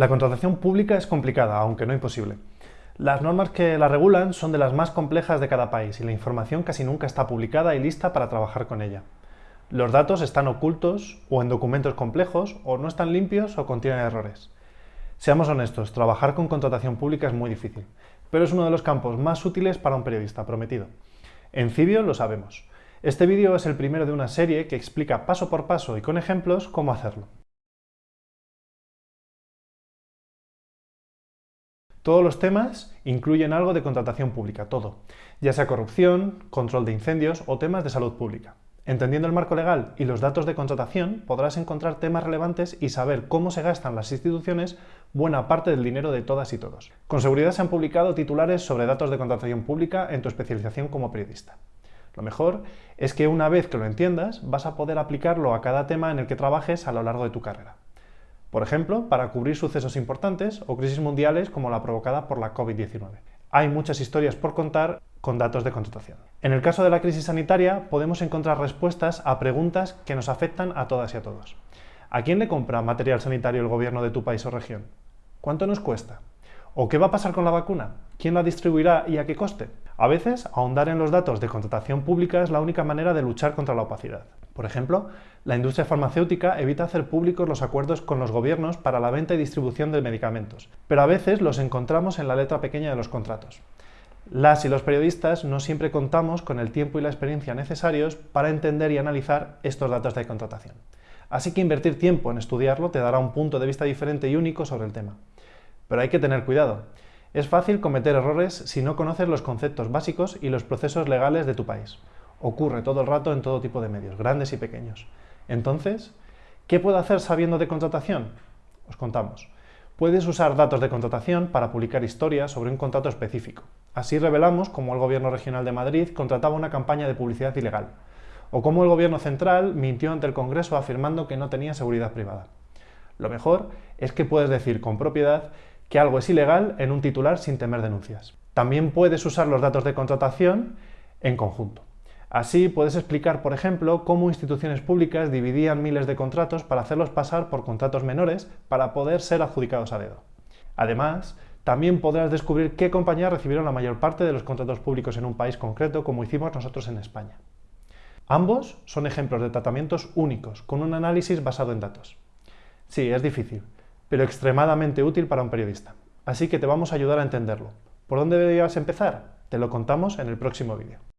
La contratación pública es complicada, aunque no imposible. Las normas que la regulan son de las más complejas de cada país y la información casi nunca está publicada y lista para trabajar con ella. Los datos están ocultos o en documentos complejos o no están limpios o contienen errores. Seamos honestos, trabajar con contratación pública es muy difícil, pero es uno de los campos más útiles para un periodista, prometido. En Cibio lo sabemos. Este vídeo es el primero de una serie que explica paso por paso y con ejemplos cómo hacerlo. Todos los temas incluyen algo de contratación pública, todo, ya sea corrupción, control de incendios o temas de salud pública. Entendiendo el marco legal y los datos de contratación, podrás encontrar temas relevantes y saber cómo se gastan las instituciones buena parte del dinero de todas y todos. Con seguridad se han publicado titulares sobre datos de contratación pública en tu especialización como periodista. Lo mejor es que una vez que lo entiendas, vas a poder aplicarlo a cada tema en el que trabajes a lo largo de tu carrera. Por ejemplo, para cubrir sucesos importantes o crisis mundiales como la provocada por la COVID-19. Hay muchas historias por contar con datos de contratación. En el caso de la crisis sanitaria, podemos encontrar respuestas a preguntas que nos afectan a todas y a todos. ¿A quién le compra material sanitario el gobierno de tu país o región? ¿Cuánto nos cuesta? ¿O qué va a pasar con la vacuna? ¿Quién la distribuirá y a qué coste? A veces, ahondar en los datos de contratación pública es la única manera de luchar contra la opacidad. Por ejemplo, la industria farmacéutica evita hacer públicos los acuerdos con los gobiernos para la venta y distribución de medicamentos, pero a veces los encontramos en la letra pequeña de los contratos. Las y los periodistas no siempre contamos con el tiempo y la experiencia necesarios para entender y analizar estos datos de contratación. Así que invertir tiempo en estudiarlo te dará un punto de vista diferente y único sobre el tema. Pero hay que tener cuidado. Es fácil cometer errores si no conoces los conceptos básicos y los procesos legales de tu país. Ocurre todo el rato en todo tipo de medios, grandes y pequeños. Entonces, ¿qué puedo hacer sabiendo de contratación? Os contamos. Puedes usar datos de contratación para publicar historias sobre un contrato específico. Así revelamos cómo el Gobierno Regional de Madrid contrataba una campaña de publicidad ilegal, o cómo el Gobierno Central mintió ante el Congreso afirmando que no tenía seguridad privada. Lo mejor es que puedes decir con propiedad que algo es ilegal en un titular sin temer denuncias. También puedes usar los datos de contratación en conjunto. Así puedes explicar, por ejemplo, cómo instituciones públicas dividían miles de contratos para hacerlos pasar por contratos menores para poder ser adjudicados a dedo. Además, también podrás descubrir qué compañías recibieron la mayor parte de los contratos públicos en un país concreto, como hicimos nosotros en España. Ambos son ejemplos de tratamientos únicos, con un análisis basado en datos. Sí, es difícil, pero extremadamente útil para un periodista. Así que te vamos a ayudar a entenderlo. ¿Por dónde deberías empezar? Te lo contamos en el próximo vídeo.